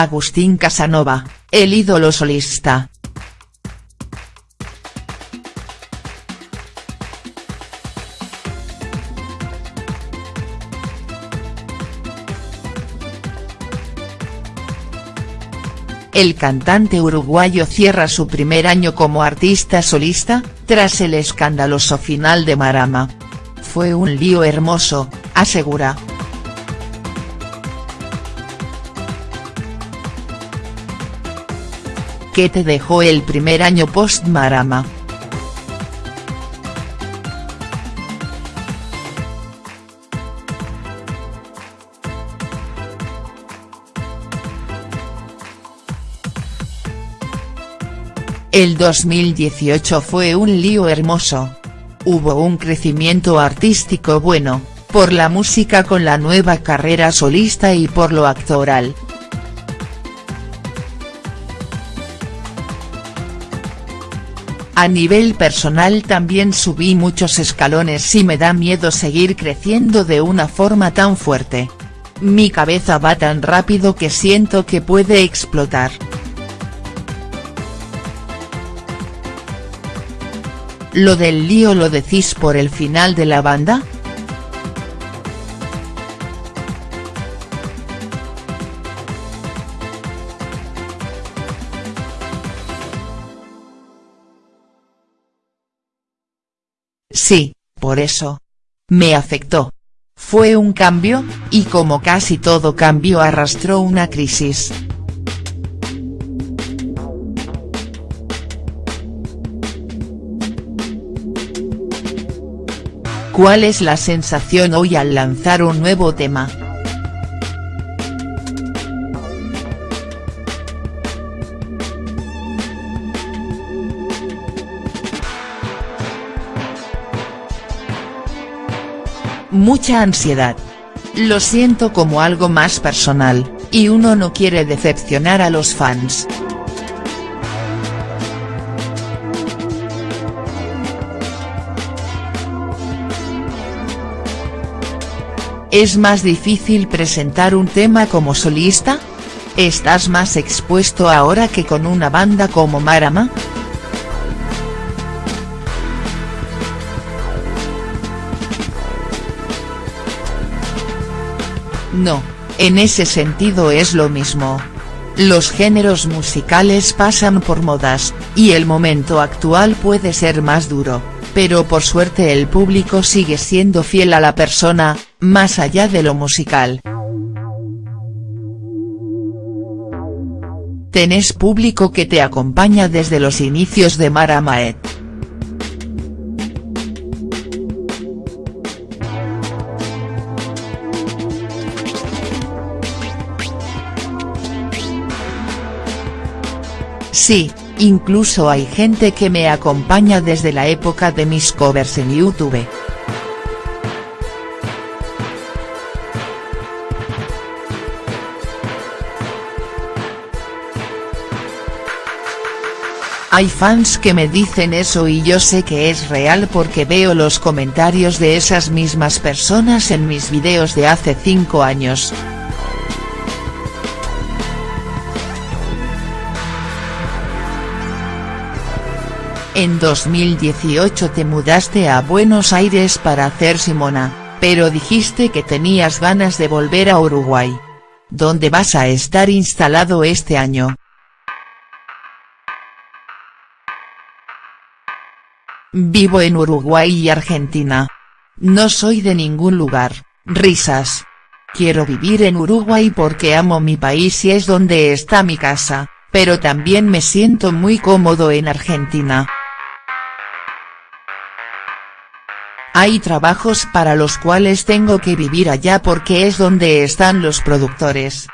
Agustín Casanova, el ídolo solista. El cantante uruguayo cierra su primer año como artista solista, tras el escandaloso final de Marama. Fue un lío hermoso, asegura. ¿Qué te dejó el primer año post-Marama?. El 2018 fue un lío hermoso. Hubo un crecimiento artístico bueno, por la música con la nueva carrera solista y por lo actoral. A nivel personal también subí muchos escalones y me da miedo seguir creciendo de una forma tan fuerte. Mi cabeza va tan rápido que siento que puede explotar. ¿Lo del lío lo decís por el final de la banda?. Sí, por eso. Me afectó. Fue un cambio, y como casi todo cambio arrastró una crisis. ¿Cuál es la sensación hoy al lanzar un nuevo tema?. Mucha ansiedad. Lo siento como algo más personal, y uno no quiere decepcionar a los fans. ¿Es más difícil presentar un tema como solista? ¿Estás más expuesto ahora que con una banda como Marama?. No, en ese sentido es lo mismo. Los géneros musicales pasan por modas, y el momento actual puede ser más duro pero por suerte el público sigue siendo fiel a la persona, más allá de lo musical. Tenés público que te acompaña desde los inicios de Mara Maet. Sí, Incluso hay gente que me acompaña desde la época de mis covers en YouTube. Hay fans que me dicen eso y yo sé que es real porque veo los comentarios de esas mismas personas en mis videos de hace 5 años. En 2018 te mudaste a Buenos Aires para hacer Simona, pero dijiste que tenías ganas de volver a Uruguay. ¿Dónde vas a estar instalado este año?. Vivo en Uruguay y Argentina. No soy de ningún lugar, risas. Quiero vivir en Uruguay porque amo mi país y es donde está mi casa, pero también me siento muy cómodo en Argentina. Hay trabajos para los cuales tengo que vivir allá porque es donde están los productores.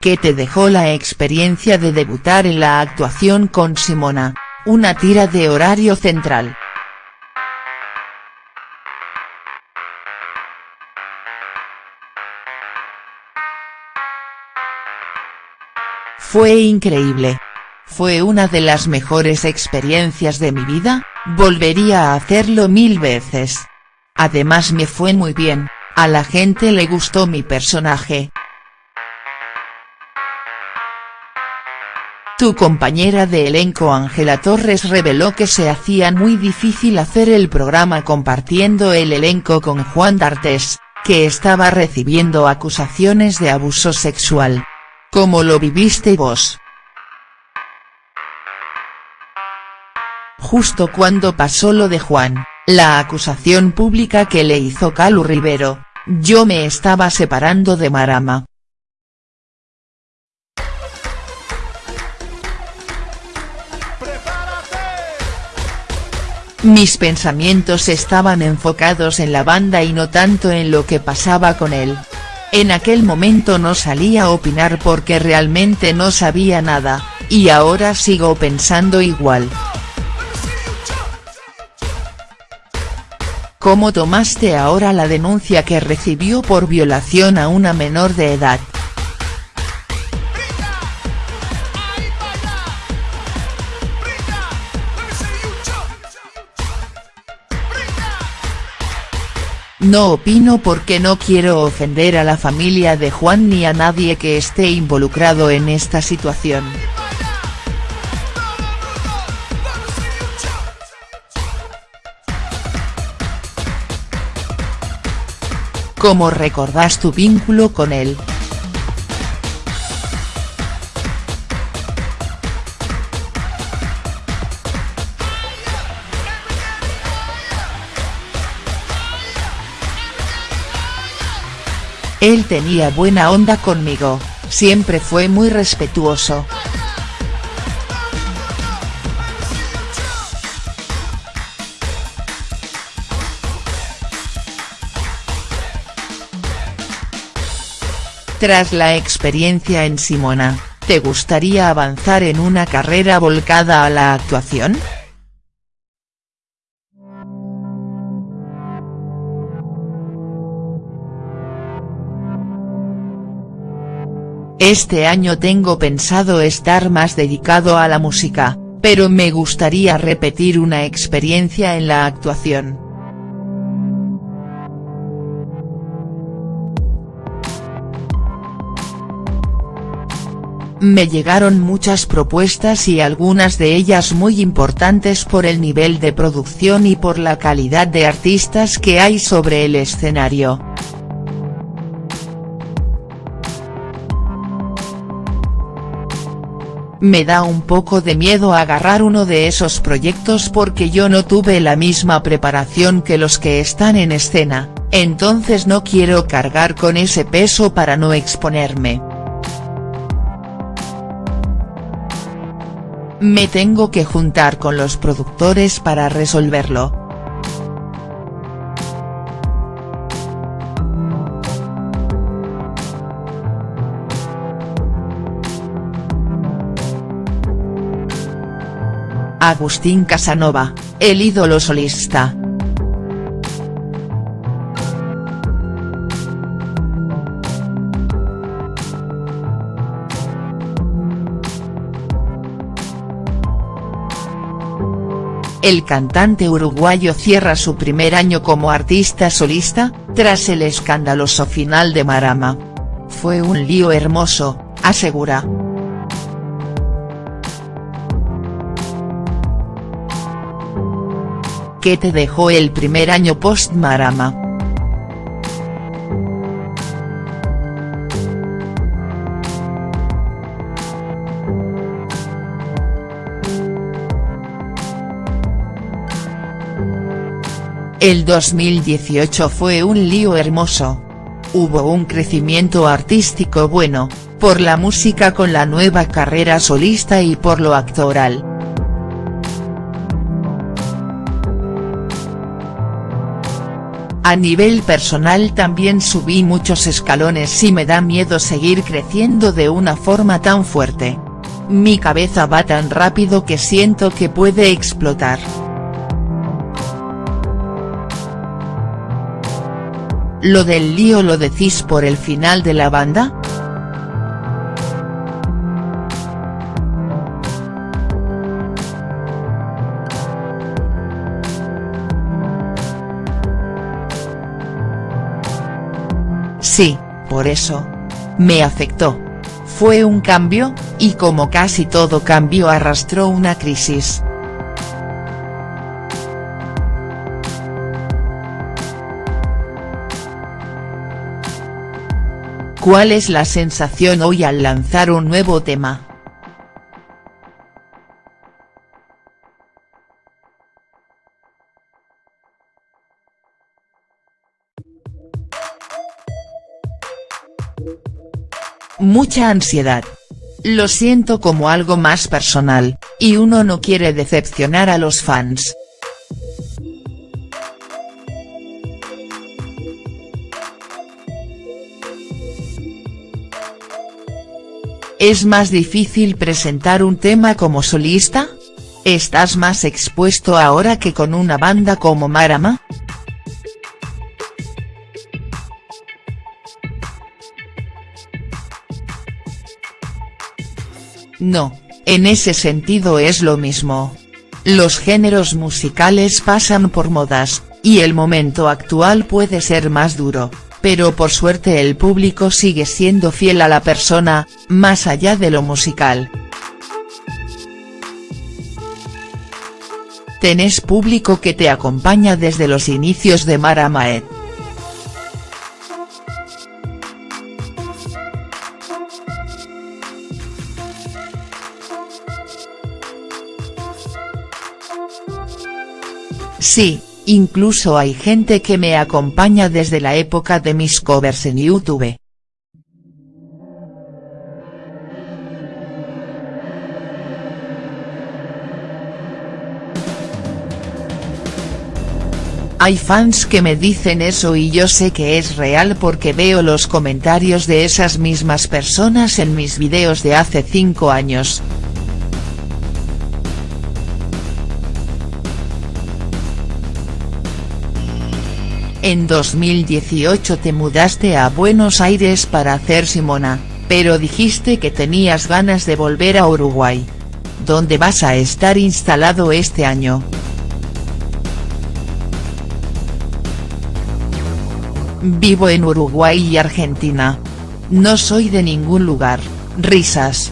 ¿Qué te dejó la experiencia de debutar en la actuación con Simona, una tira de horario central?. Fue increíble. Fue una de las mejores experiencias de mi vida, volvería a hacerlo mil veces. Además me fue muy bien, a la gente le gustó mi personaje. Tu compañera de elenco Ángela Torres reveló que se hacía muy difícil hacer el programa compartiendo el elenco con Juan D'Artes, que estaba recibiendo acusaciones de abuso sexual. ¿Cómo lo viviste vos?. Justo cuando pasó lo de Juan, la acusación pública que le hizo Calu Rivero, yo me estaba separando de Marama. Mis pensamientos estaban enfocados en la banda y no tanto en lo que pasaba con él. En aquel momento no salía a opinar porque realmente no sabía nada, y ahora sigo pensando igual. ¿Cómo tomaste ahora la denuncia que recibió por violación a una menor de edad?. No opino porque no quiero ofender a la familia de Juan ni a nadie que esté involucrado en esta situación. ¿Cómo recordás tu vínculo con él?. Él tenía buena onda conmigo, siempre fue muy respetuoso. Tras la experiencia en Simona, ¿te gustaría avanzar en una carrera volcada a la actuación?. Este año tengo pensado estar más dedicado a la música, pero me gustaría repetir una experiencia en la actuación. Me llegaron muchas propuestas y algunas de ellas muy importantes por el nivel de producción y por la calidad de artistas que hay sobre el escenario. Me da un poco de miedo agarrar uno de esos proyectos porque yo no tuve la misma preparación que los que están en escena, entonces no quiero cargar con ese peso para no exponerme. Me tengo que juntar con los productores para resolverlo. Agustín Casanova, el ídolo solista. El cantante uruguayo cierra su primer año como artista solista, tras el escandaloso final de Marama. Fue un lío hermoso, asegura. ¿Qué te dejó el primer año post-Marama?. El 2018 fue un lío hermoso. Hubo un crecimiento artístico bueno, por la música con la nueva carrera solista y por lo actoral. A nivel personal también subí muchos escalones y me da miedo seguir creciendo de una forma tan fuerte. Mi cabeza va tan rápido que siento que puede explotar. ¿Lo del lío lo decís por el final de la banda?. Sí, por eso. Me afectó. Fue un cambio, y como casi todo cambio arrastró una crisis. ¿Cuál es la sensación hoy al lanzar un nuevo tema?. Mucha ansiedad. Lo siento como algo más personal, y uno no quiere decepcionar a los fans. ¿Es más difícil presentar un tema como solista? ¿Estás más expuesto ahora que con una banda como Marama?. No, en ese sentido es lo mismo. Los géneros musicales pasan por modas, y el momento actual puede ser más duro, pero por suerte el público sigue siendo fiel a la persona, más allá de lo musical. Tenés público que te acompaña desde los inicios de Mara Maed. Sí, incluso hay gente que me acompaña desde la época de mis covers en YouTube. Hay fans que me dicen eso y yo sé que es real porque veo los comentarios de esas mismas personas en mis videos de hace 5 años. En 2018 te mudaste a Buenos Aires para hacer Simona, pero dijiste que tenías ganas de volver a Uruguay. ¿Dónde vas a estar instalado este año?. Vivo en Uruguay y Argentina. No soy de ningún lugar, risas.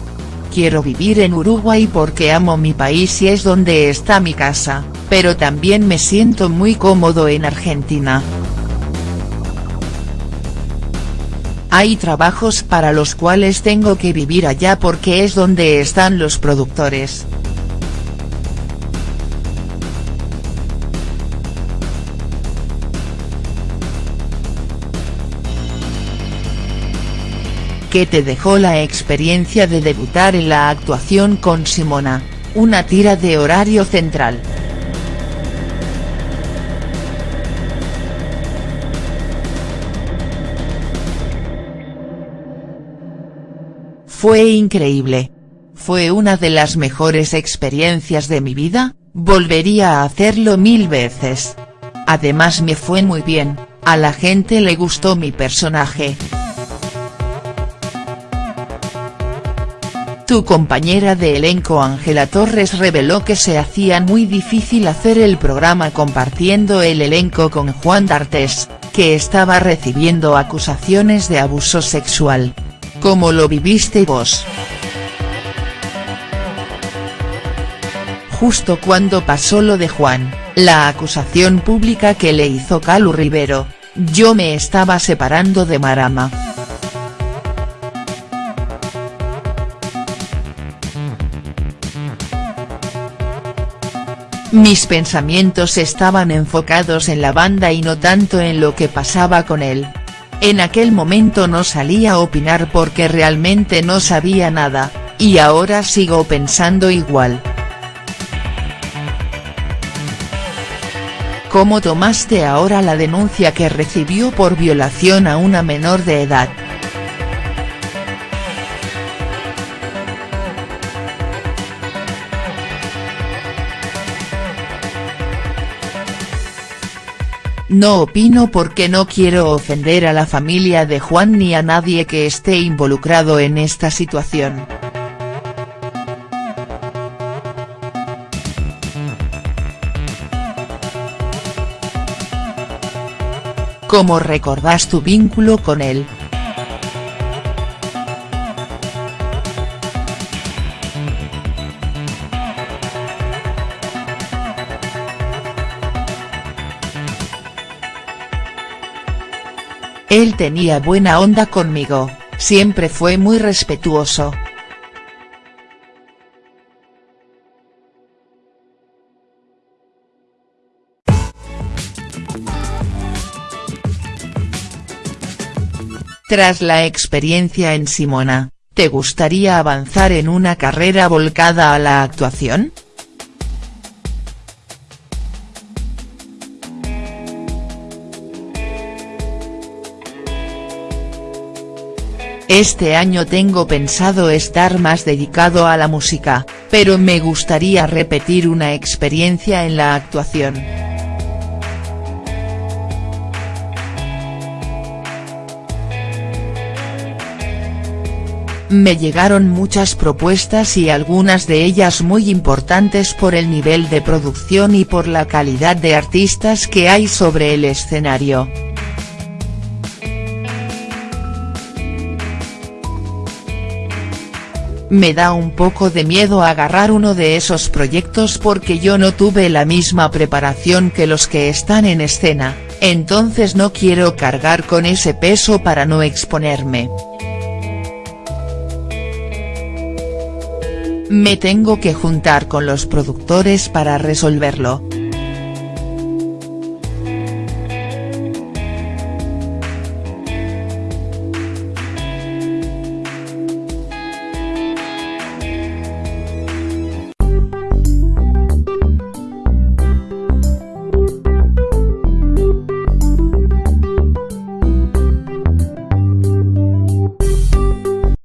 Quiero vivir en Uruguay porque amo mi país y es donde está mi casa, pero también me siento muy cómodo en Argentina. Hay trabajos para los cuales tengo que vivir allá porque es donde están los productores. ¿Qué te dejó la experiencia de debutar en la actuación con Simona, una tira de horario central?. Fue increíble. Fue una de las mejores experiencias de mi vida, volvería a hacerlo mil veces. Además me fue muy bien, a la gente le gustó mi personaje. Tu compañera de elenco Ángela Torres reveló que se hacía muy difícil hacer el programa compartiendo el elenco con Juan D'Artes, que estaba recibiendo acusaciones de abuso sexual. ¿Cómo lo viviste vos?. Justo cuando pasó lo de Juan, la acusación pública que le hizo Calu Rivero, yo me estaba separando de Marama. Mis pensamientos estaban enfocados en la banda y no tanto en lo que pasaba con él. En aquel momento no salía a opinar porque realmente no sabía nada, y ahora sigo pensando igual. ¿Cómo tomaste ahora la denuncia que recibió por violación a una menor de edad?. No opino porque no quiero ofender a la familia de Juan ni a nadie que esté involucrado en esta situación. ¿Cómo recordás tu vínculo con él?. Él tenía buena onda conmigo, siempre fue muy respetuoso. Tras la experiencia en Simona, ¿te gustaría avanzar en una carrera volcada a la actuación?. Este año tengo pensado estar más dedicado a la música, pero me gustaría repetir una experiencia en la actuación. Me llegaron muchas propuestas y algunas de ellas muy importantes por el nivel de producción y por la calidad de artistas que hay sobre el escenario. Me da un poco de miedo agarrar uno de esos proyectos porque yo no tuve la misma preparación que los que están en escena, entonces no quiero cargar con ese peso para no exponerme. Me tengo que juntar con los productores para resolverlo,